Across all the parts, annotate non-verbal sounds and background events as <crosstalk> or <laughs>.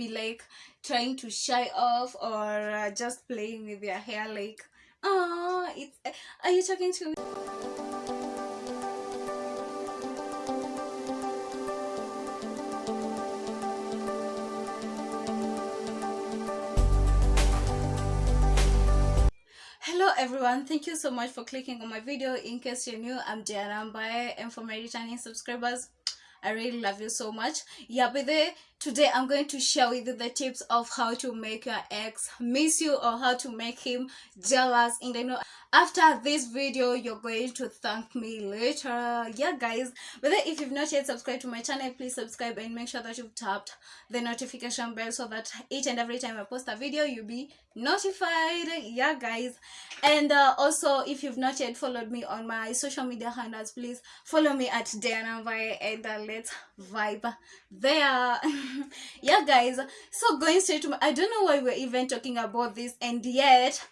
be like trying to shy off or uh, just playing with your hair like oh it's are you talking to me? Hello everyone. Thank you so much for clicking on my video. In case you're new i'm Diana Mbaye and for my returning subscribers I really love you so much. Yeah, but today I'm going to share with you the tips of how to make your ex miss you or how to make him jealous in the know. After this video, you're going to thank me later. Yeah, guys. But if you've not yet subscribed to my channel, please subscribe and make sure that you've tapped the notification bell so that each and every time I post a video, you'll be notified. Yeah, guys. And uh, also, if you've not yet followed me on my social media handles, please follow me at Diana and uh, let's vibe there. <laughs> <laughs> yeah, guys. So going straight to my, I don't know why we're even talking about this and yet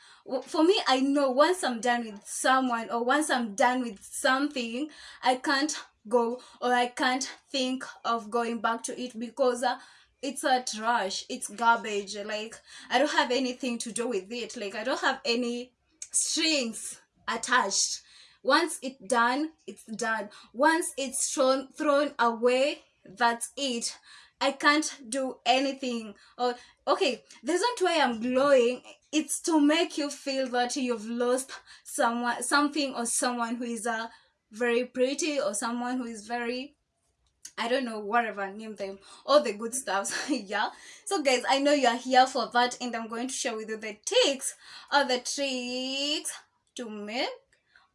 for me i know once i'm done with someone or once i'm done with something i can't go or i can't think of going back to it because uh, it's a trash. It's garbage. Like i don't have anything to do with it. Like i don't have any strings attached. Once it's done it's done. Once it's thrown thrown away that's it I can't do anything. Or okay, the reason why I'm glowing it's to make you feel that you've lost someone something or someone who is uh, very pretty or someone who is very I don't know, whatever, name them, all the good stuff. <laughs> yeah? So guys, I know you are here for that and I'm going to share with you the tricks or the tricks to make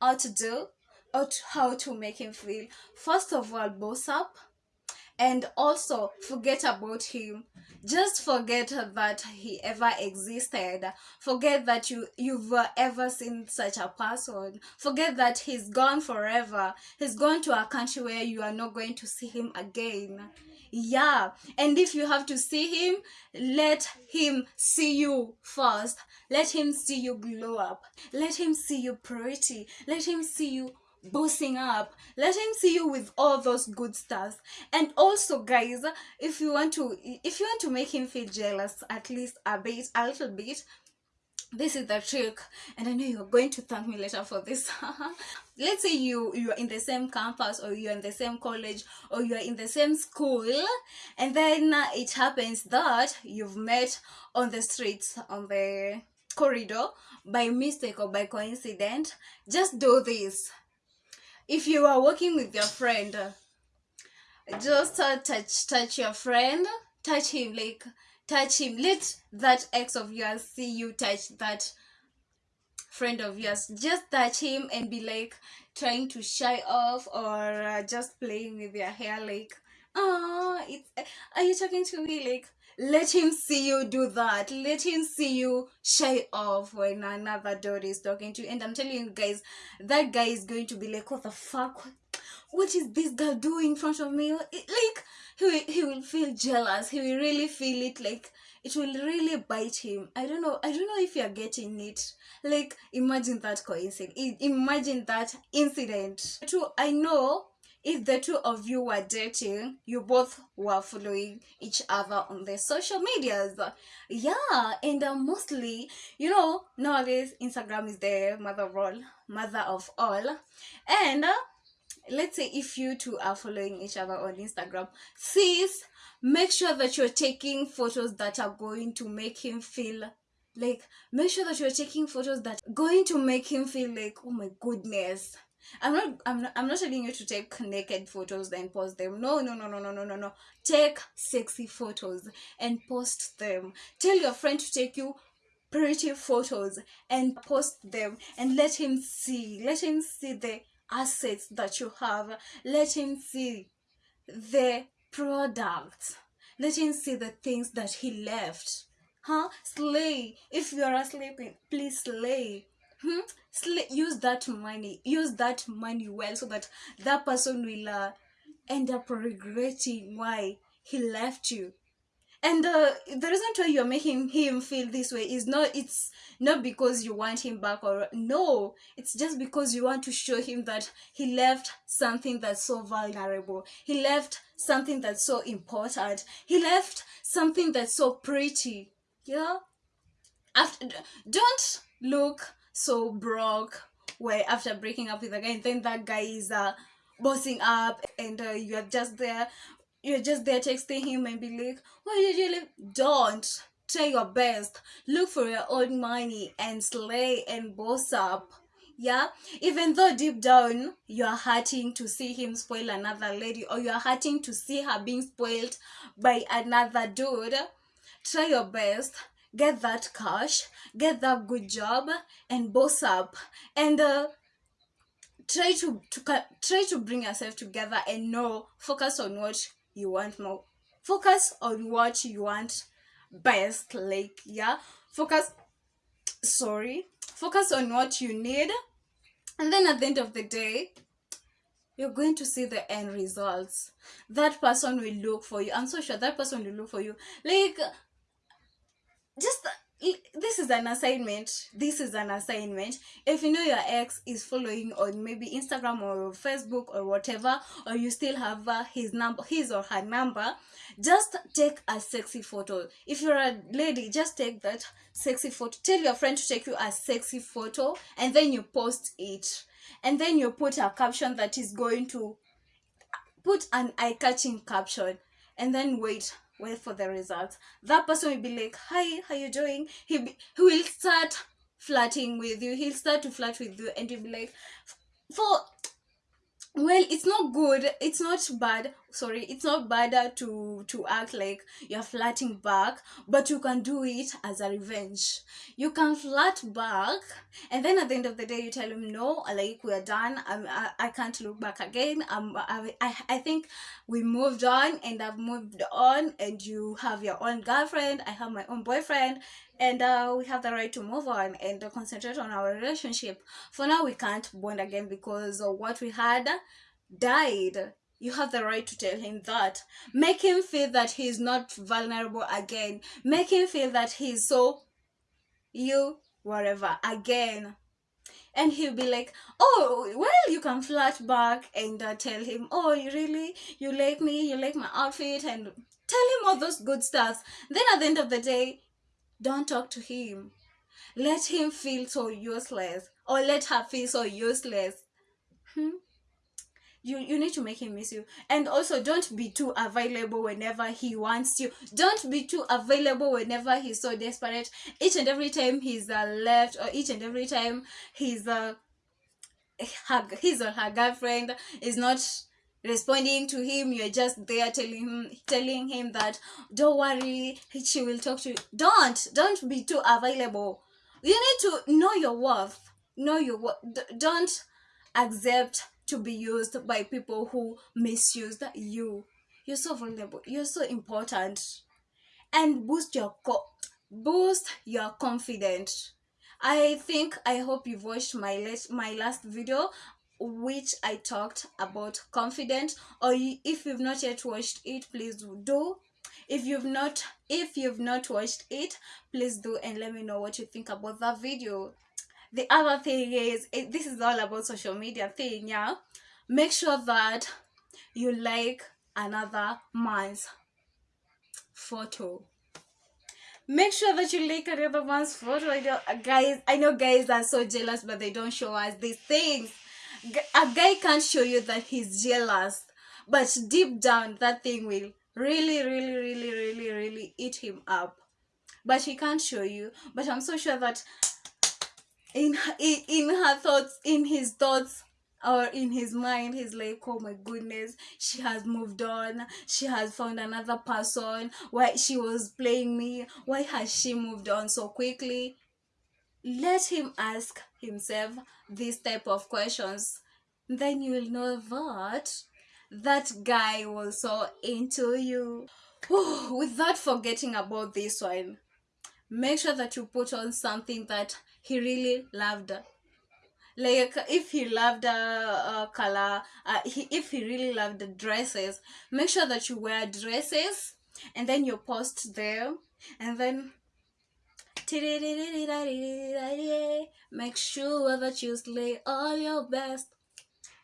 or to do or to how to make him feel. First of all, boss up and also forget about him. Just forget that he ever existed. Forget that you you've ever seen such a person. Forget that he's gone forever. He's gone to a country where you are not going to see him again. Yeah and if you have to see him let him see you first. Let him see you glow up. Let him see you pretty. Let him see you boosting up let him see you with all those good stuff and also guys if you want to if you want to make him feel jealous at least a bit a little bit this is the trick. And i know you're going to thank me later for this. <laughs> Let's say you you're in the same campus or you're in the same college or you're in the same school and then uh, it happens that you've met on the streets on the corridor by mistake or by coincidence. Just do this if you are working with your friend just uh, touch touch your friend touch him like touch him. Let that ex of yours see you touch that friend of yours. Just touch him and be like trying to shy off or uh, just playing with your hair like oh it's are you talking to me? Like let him see you do that. Let him see you shy off when another dog is talking to you. And i'm telling you guys that guy is going to be like what the fuck? What is this girl doing in front of me? Like he will, he will feel jealous. He will really feel it like it will really bite him. I don't know i don't know if you're getting it. Like imagine that coincidence. Imagine that incident. Too i know if the two of you were dating, you both were following each other on the social medias. Yeah, and uh, mostly, you know, nowadays Instagram is the mother of all, mother of all. And uh, let's say if you two are following each other on Instagram, sis, make sure that you're taking photos that are going to make him feel like make sure that you're taking photos that going to make him feel like oh my goodness I'm not I'm not I'm not telling you to take naked photos and post them. No, no, no, no, no, no, no, no. Take sexy photos and post them. Tell your friend to take you pretty photos and post them and let him see. Let him see the assets that you have. Let him see the products. Let him see the things that he left. Huh? Slay. If you are sleeping, please slay hmm? use that money use that money well so that that person will uh, end up regretting why he left you. And uh, the reason why you're making him feel this way is not it's not because you want him back or no it's just because you want to show him that he left something that's so vulnerable. He left something that's so important. He left something that's so pretty yeah? After don't look so broke where after breaking up with a guy and then that guy is uh bossing up and uh, you're just there you're just there texting him and be like why did you leave? Don't. Try your best. Look for your own money and slay and boss up. Yeah? Even though deep down you're hurting to see him spoil another lady or you're hurting to see her being spoiled by another dude try your best get that cash get that good job and boss up. And uh, try to, to try to bring yourself together and know focus on what you want more focus on what you want best like yeah focus sorry focus on what you need. And then at the end of the day you're going to see the end results. That person will look for you. I'm so sure that person will look for you. Like just this is an assignment. This is an assignment. If you know your ex is following on maybe instagram or facebook or whatever or you still have uh, his number his or her number just take a sexy photo. If you're a lady just take that sexy photo. Tell your friend to take you a sexy photo and then you post it. And then you put a caption that is going to put an eye-catching caption and then wait wait for the results that person will be like hi how you doing? He, be, he will start flirting with you. He'll start to flirt with you and you'll be like for well it's not good. It's not bad sorry it's not bad to to act like you're flirting back but you can do it as a revenge. You can flirt back and then at the end of the day you tell him no like we're done. I'm, I, I can't look back again. Um I, I, think we moved on and I've moved on and you have your own girlfriend. I have my own boyfriend and uh, we have the right to move on and uh, concentrate on our relationship. For now we can't bond again because what we had died you have the right to tell him that make him feel that he's not vulnerable again make him feel that he's so you whatever again and he'll be like oh well you can flirt back and uh, tell him oh you really you like me you like my outfit and tell him all those good stuff then at the end of the day don't talk to him. Let him feel so useless or let her feel so useless. Hmm? You, you need to make him miss you. And also, don't be too available whenever he wants you. Don't be too available whenever he's so desperate. Each and every time he's uh, left or each and every time he's uh, her, his or her girlfriend is not responding to him you're just there telling him telling him that don't worry she will talk to you don't don't be too available you need to know your worth know your worth don't accept to be used by people who misuse you. You're so vulnerable. You're so important. And boost your co- boost your confidence. I think i hope you've watched my last my last video which I talked about confident or if you've not yet watched it please do. If you've not if you've not watched it please do and let me know what you think about that video the other thing is it, this is all about social media thing yeah? Make sure that you like another man's photo. Make sure that you like another man's photo. I know, uh, guys i know guys are so jealous but they don't show us these things. A guy can't show you that he's jealous but deep down that thing will really really really really really eat him up. But he can't show you. But i'm so sure that in in, in her thoughts in his thoughts or in his mind he's like oh my goodness she has moved on. She has found another person. Why she was playing me. Why has she moved on so quickly? Let him ask himself this type of questions. Then you will know that that guy was so into you. <sighs> Without forgetting about this one make sure that you put on something that he really loved. Like if he loved a uh, uh, color uh, he, if he really loved the dresses make sure that you wear dresses and then you post there and then <laughs> make sure that you slay all your best.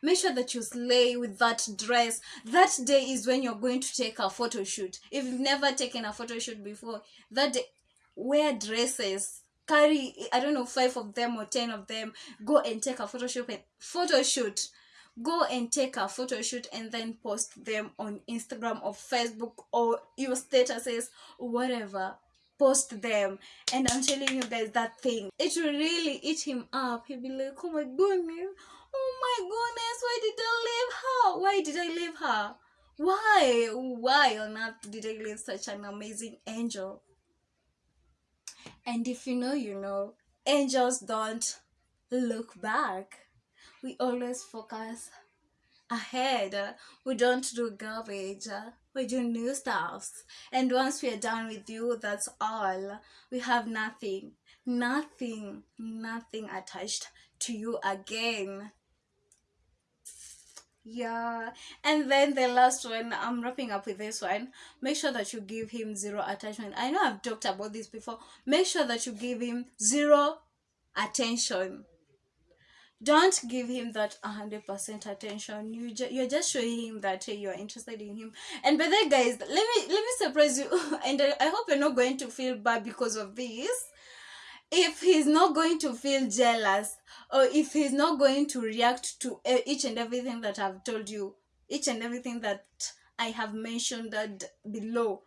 Make sure that you slay with that dress. That day is when you're going to take a photo shoot. If you've never taken a photo shoot before that day wear dresses carry i don't know five of them or ten of them go and take a photo shoot photo shoot go and take a photo shoot and then post them on instagram or facebook or your statuses whatever. Post them. And i'm telling you guys that thing. It will really eat him up. He'll be like oh my goodness. Oh my goodness. Why did i leave her? Why did i leave her? Why? Why on earth did i leave such an amazing angel and if you know you know angels don't look back we always focus ahead. We don't do garbage. We do new stuffs. And once we are done with you, that's all. We have nothing, nothing, nothing attached to you again. Yeah, and then the last one, I'm wrapping up with this one. Make sure that you give him zero attachment. I know I've talked about this before. Make sure that you give him zero attention don't give him that 100% attention you ju- you're just showing him that hey, you're interested in him and by that guys let me let me surprise you <laughs> and I, I hope you're not going to feel bad because of this if he's not going to feel jealous or if he's not going to react to uh, each and everything that i've told you each and everything that i have mentioned that below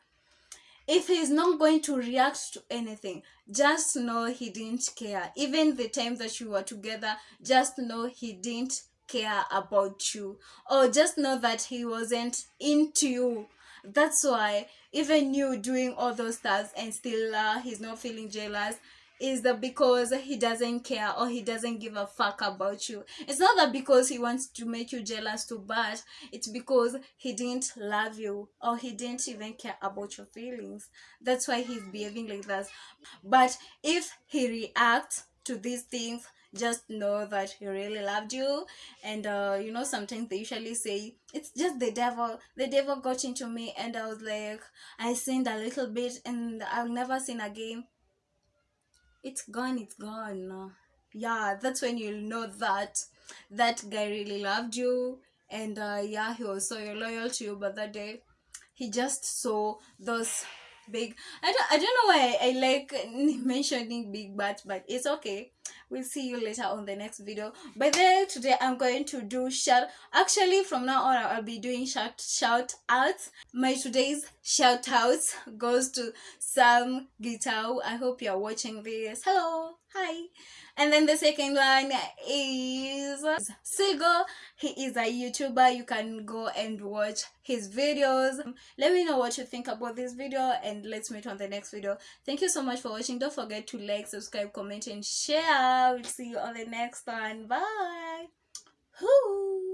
if he's not going to react to anything just know he didn't care. Even the time that you were together just know he didn't care about you. Or just know that he wasn't into you. That's why even you doing all those stuff and still uh, he's not feeling jealous is that because he doesn't care or he doesn't give a fuck about you. It's not that because he wants to make you jealous too bad, it's because he didn't love you or he didn't even care about your feelings. That's why he's behaving like that. But if he reacts to these things, just know that he really loved you and uh, you know sometimes they usually say it's just the devil the devil got into me and i was like i sinned a little bit and i'll never sin again it's gone it's gone. Yeah that's when you'll know that that guy really loved you. And uh, yeah he was so loyal to you but that day he just saw those big i don't, I don't know why i like <laughs> mentioning big butts but it's okay we'll see you later on the next video by the today i'm going to do shout actually from now on i'll be doing shout shout outs my today's shout outs goes to sam guitar i hope you're watching this hello hi and then the second one is Sigo. He is a YouTuber. You can go and watch his videos. Let me know what you think about this video and let's meet on the next video. Thank you so much for watching. Don't forget to like, subscribe, comment and share. We'll see you on the next one. Bye. Whoo.